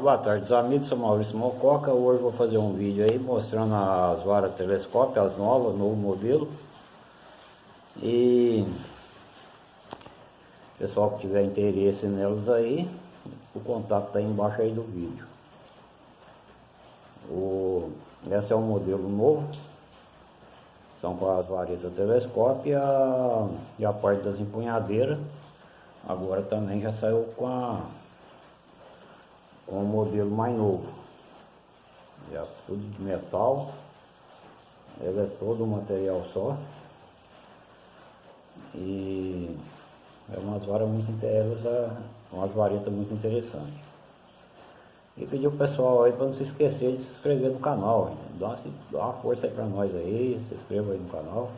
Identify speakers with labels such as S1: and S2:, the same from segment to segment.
S1: Boa tarde, os amigos, sou Maurício Mococa. Hoje vou fazer um vídeo aí mostrando as varas telescópio, as novas, novo modelo. E pessoal que tiver interesse nelas aí, o contato aí embaixo aí do vídeo. O, esse é um modelo novo, são com as varetas telescópio e a, e a parte das empunhadeiras. Agora também já saiu com a um modelo mais novo. É tudo de metal. Ele é todo um material só. E é umas varas muito interessantes, umas varetas muito interessantes. E pedir o pessoal aí para não se esquecer de se inscrever no canal. Dá uma, dá uma força aí para nós aí, se inscreva aí no canal.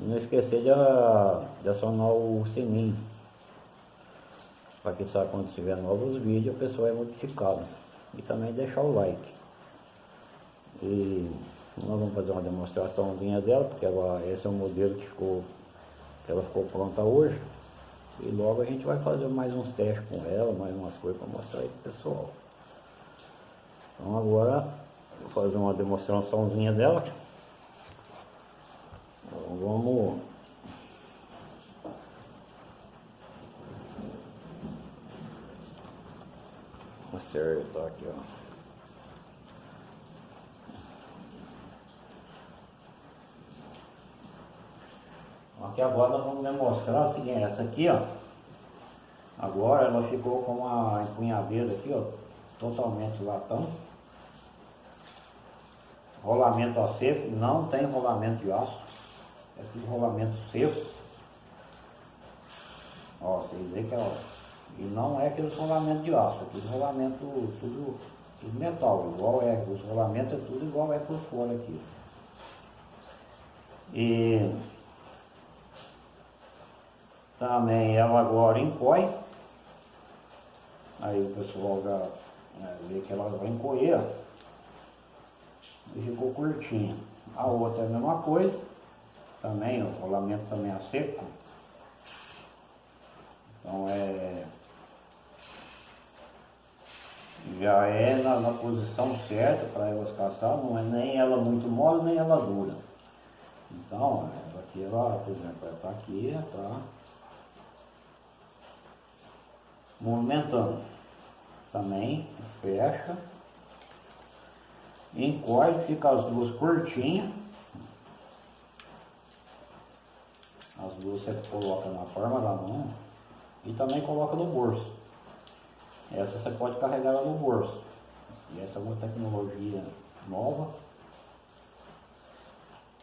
S1: E não esquecer de, de acionar o sininho para que sabe quando tiver novos vídeos o pessoal é notificado. E também deixar o like. E nós vamos fazer uma demonstraçãozinha dela, porque ela, esse é o modelo que ficou, que ela ficou pronta hoje. E logo a gente vai fazer mais uns testes com ela, mais umas coisas para mostrar aí pro pessoal. Então agora vou fazer uma demonstraçãozinha dela. Então, vamos acertar aqui, ó. Aqui agora nós vamos demonstrar o seguinte, essa aqui, ó. Agora ela ficou com uma empunhadeira aqui, ó, totalmente latão. Rolamento a seco, não tem rolamento de aço. É tudo rolamento seco. Ó, vocês veem que ó, e não é aquele rolamento de aço, é tudo rolamento, tudo, tudo metal, igual é, os rolamentos é tudo igual é por fora aqui. E também ela agora encoe, aí o pessoal já né, vê que ela vai encoer, e ficou curtinha. A outra é a mesma coisa, também, o rolamento também é seco. Então é já é na, na posição certa para elas caçar, não é nem ela muito mole, nem ela dura. Então, ela aqui, ela, por exemplo, ela está aqui, tá movimentando. Também fecha, encolhe, fica as duas curtinhas. As duas você coloca na palma da mão e também coloca no bolso. Essa você pode carregar ela no bolso. E essa é uma tecnologia nova.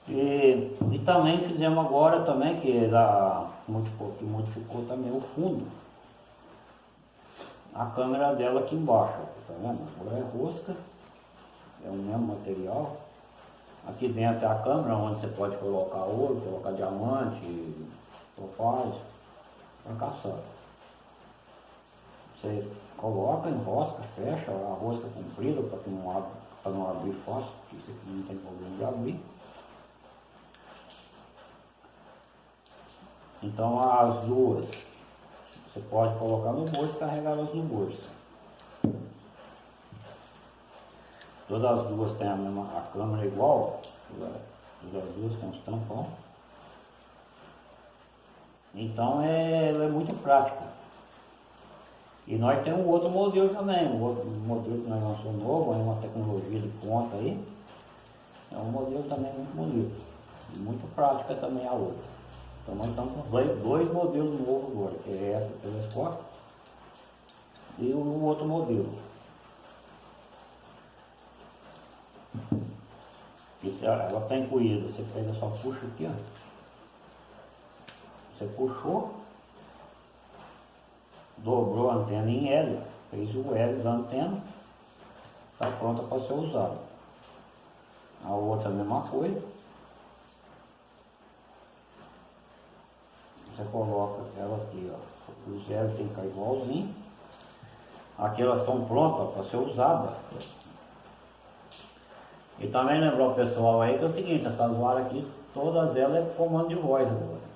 S1: E, e também fizemos agora também, que, da, modificou, que modificou também o fundo. A câmera dela aqui embaixo, tá vendo? Agora é rosca, é o mesmo material. Aqui dentro é a câmera onde você pode colocar ouro, colocar diamante, topázio, para caçar. Você coloca, enrosca, fecha a rosca comprida para não não abrir fácil, porque isso aqui não tem problema de abrir. Então as duas, você pode colocar no bolso e carregar elas no bolso. Todas as duas têm a mesma a câmera igual, todas as duas têm os tampão. Então é, é muito prática. E nós temos um outro modelo também, um outro modelo que nós lançamos novo, é uma tecnologia de ponta aí. É um modelo também muito bonito. E muito prática também a outra. Então nós estamos com dois, modelos novos agora, que é essa telescópio e o outro modelo. Esse, ela está incluída, você pega só puxa aqui, ó. Você puxou, dobrou a antena em L, fez o L da antena, está pronta para ser usada. A outra a mesma coisa. Você coloca ela aqui, ó. O zero tem que ficar igualzinho. Aqui elas estão prontas para ser usadas. E também lembrar o pessoal aí que é o seguinte, essas varas aqui, todas elas é comando de voz agora.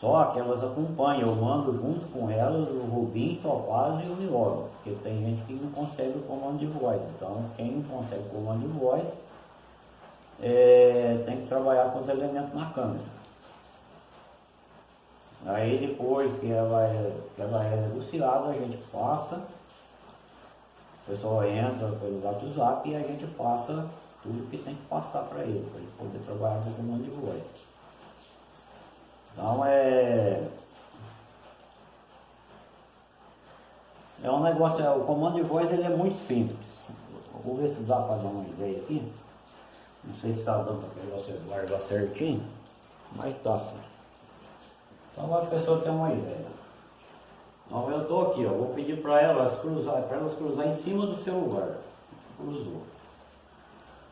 S1: Só que elas acompanham, eu mando junto com elas o Rubim, Topaz e o Miolo, porque tem gente que não consegue o comando de voz. Então quem não consegue o comando de voz é, tem que trabalhar com os elementos na câmera. Aí depois que ela é, que ela é negociada, a gente passa, o pessoal entra pelo WhatsApp e a gente passa tudo que tem que passar para ele, para ele poder trabalhar com o comando de voz. Então é. É um negócio, o comando de voz ele é muito simples. Vou ver se dá para dar uma ideia aqui. Não sei se está dando para você guardar certinho, mas está certo. Então a pessoa tem uma ideia. Então eu estou aqui, ó, vou pedir para elas cruzar, para elas cruzar em cima do celular. Cruzou.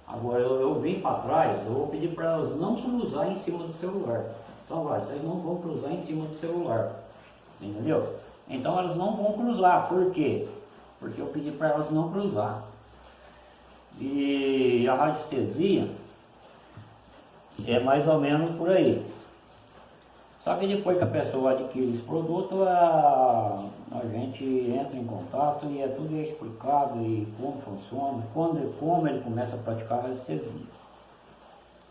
S1: Agora eu, eu vim para trás, eu vou pedir para elas não cruzar em cima do celular. Então vai, vocês não vão cruzar em cima do celular. Entendeu? Então elas não vão cruzar. Por quê? Porque eu pedi para elas não cruzar. E a radiestesia é mais ou menos por aí. Só que depois que a pessoa adquire esse produto, a, a gente entra em contato e é tudo explicado e como funciona, quando, como ele começa a praticar a radiestesia.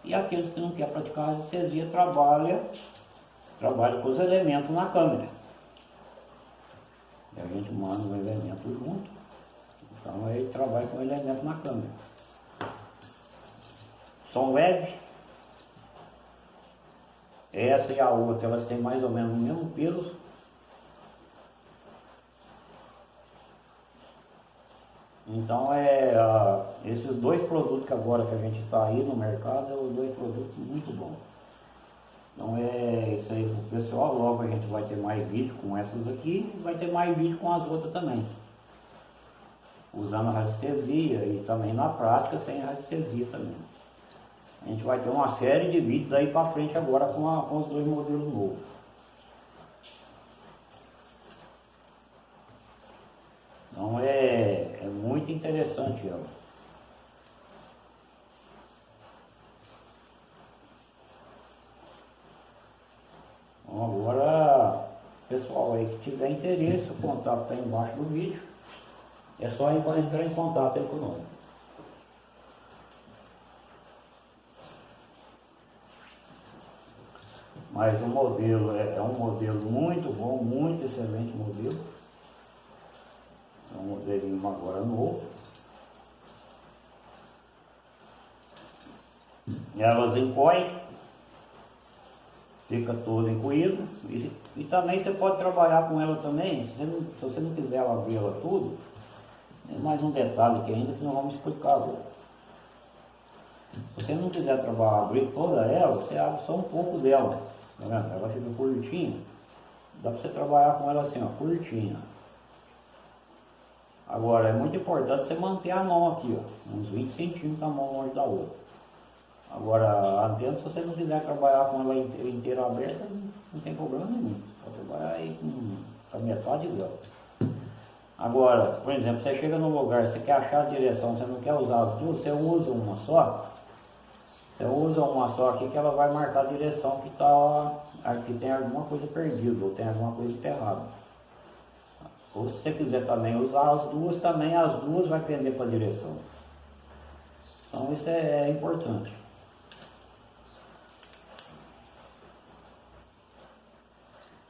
S1: E aqueles que não querem praticar radiestesia trabalham trabalha com os elementos na câmera. E a gente manda um elemento junto, então ele trabalha com o elemento na câmera. Som leve. Essa e a outra, elas têm mais ou menos o mesmo peso. Então é esses dois produtos que agora que a gente está aí no mercado, são dois produtos muito bons. Então é isso aí pro pessoal, logo a gente vai ter mais vídeo com essas aqui vai ter mais vídeo com as outras também. Usando a radiestesia e também na prática sem a radiestesia também. A gente vai ter uma série de vídeos daí para frente agora com, a, com os dois modelos novos. Então é, é muito interessante ela. Então agora, pessoal aí que tiver interesse, o contato está embaixo do vídeo. É só entrar em contato aí conosco. Mas o modelo é, é um modelo muito bom, muito excelente modelo. É modelinho agora novo. Elas encoem, fica todo encoído. E, e, também você pode trabalhar com ela também, se você não, se você não quiser abrir ela tudo, tem mais um detalhe aqui ainda que nós vamos explicar agora. Se você não quiser trabalhar, abrir toda ela, você abre só um pouco dela. Tá vendo? Ela fica curtinha. Dá para você trabalhar com ela assim, ó, curtinha. Agora, é muito importante você manter a mão aqui, ó, uns 20 centímetros a mão longe da outra. Agora, a se você não quiser trabalhar com ela inteira, inteira aberta, não tem problema nenhum. Pode trabalhar aí com, com a metade dela. Agora, por exemplo, você chega num lugar, você quer achar a direção, você não quer usar as duas, você usa uma só. Você usa uma só aqui que ela vai marcar a direção que, tá, que tem alguma coisa perdida ou tem alguma coisa enterrada. Ou se você quiser também usar as duas, também as duas vai pender para a direção. Então isso é, é importante.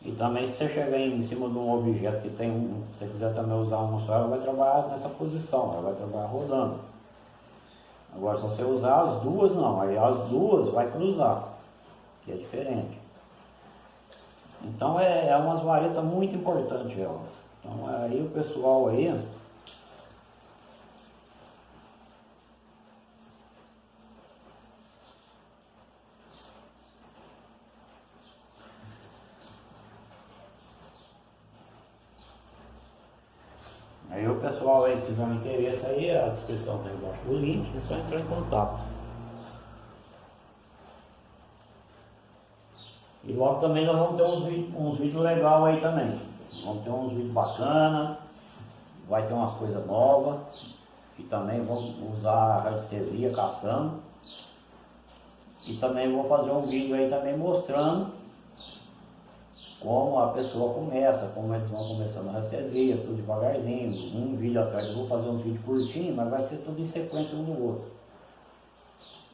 S1: E também se você chegar em cima de um objeto que tem um, se você quiser também usar uma só, ela vai trabalhar nessa posição, ela vai trabalhar rodando. Agora se você usar as duas não, aí as duas vai cruzar, que é diferente. Então é, é umas varetas muito importantes elas. Então aí o pessoal aí Aí o pessoal aí que tiver um interesse aí, a descrição está embaixo do link, é só entrar em contato. E logo também nós vamos ter uns uns vídeos legais aí também. Vamos ter uns vídeos bacanas, vai ter umas coisas novas. E também vamos usar a radiestesia caçando. E também vou fazer um vídeo aí também mostrando como a pessoa começa, como eles vão começando a receber, tudo devagarzinho, um vídeo atrás, eu vou fazer um vídeo curtinho, mas vai ser tudo em sequência um no outro.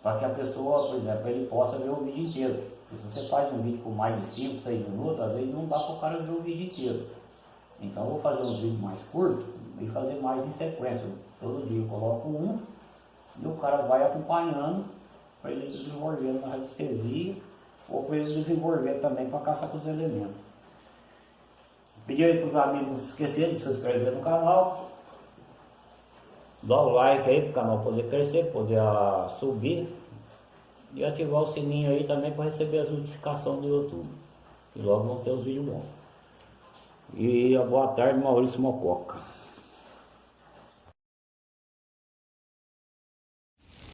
S1: Para que a pessoa, por exemplo, ele possa ver o vídeo inteiro. Porque se você faz um vídeo com mais de 5, 6 minutos, às vezes não dá para o cara ver o vídeo inteiro. Então vou fazer um vídeo mais curto e fazer mais em sequência. Todo dia eu coloco um e o cara vai acompanhando para ele desenvolvendo na radiestesia ou para ele desenvolver também para caçar com os elementos. Pedir aí para os amigos não esquecerem de se inscrever no canal, dar o like aí para o canal poder crescer, poder uh, subir e ativar o sininho aí também para receber as notificações do YouTube. E logo vão ter os vídeos bons. E boa tarde, Maurício Mococa.